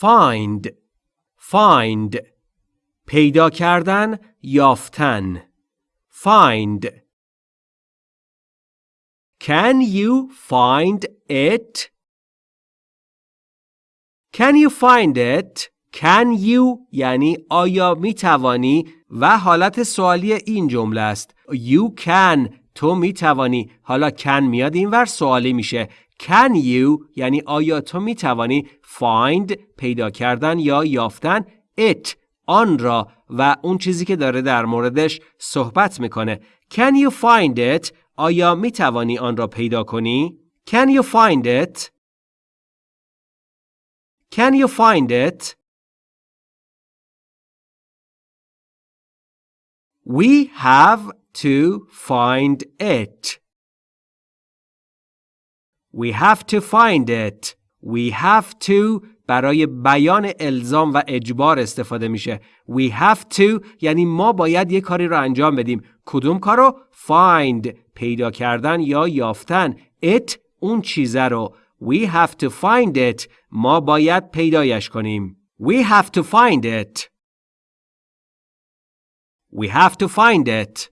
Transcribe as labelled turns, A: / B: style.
A: find find پیدا کردن یافتن find Can you find it? Can you find it? Can you یعنی آیا می توانی و حالت سوالی این جمله است. You can تو می توانی. حالا can میاد اینور سوالی میشه. Can you یعنی آیا تو می توانی find پیدا کردن یا یافتن it آن را و اون چیزی که داره در موردش صحبت می‌کنه. Can you find it آیا می توانی آن را پیدا کنی؟ Can you find it? Can you find it? We have to find it. We have to find it. We have to برای بیان الزام و اجبار استفاده میشه. We have to یعنی ما باید یه کاری رو انجام بدیم. کدوم کارو؟ Find پیدا کردن یا یافتن. It اون چیزه رو. We have to find it. ما باید پیدایش کنیم. We have to find it. We have to find it.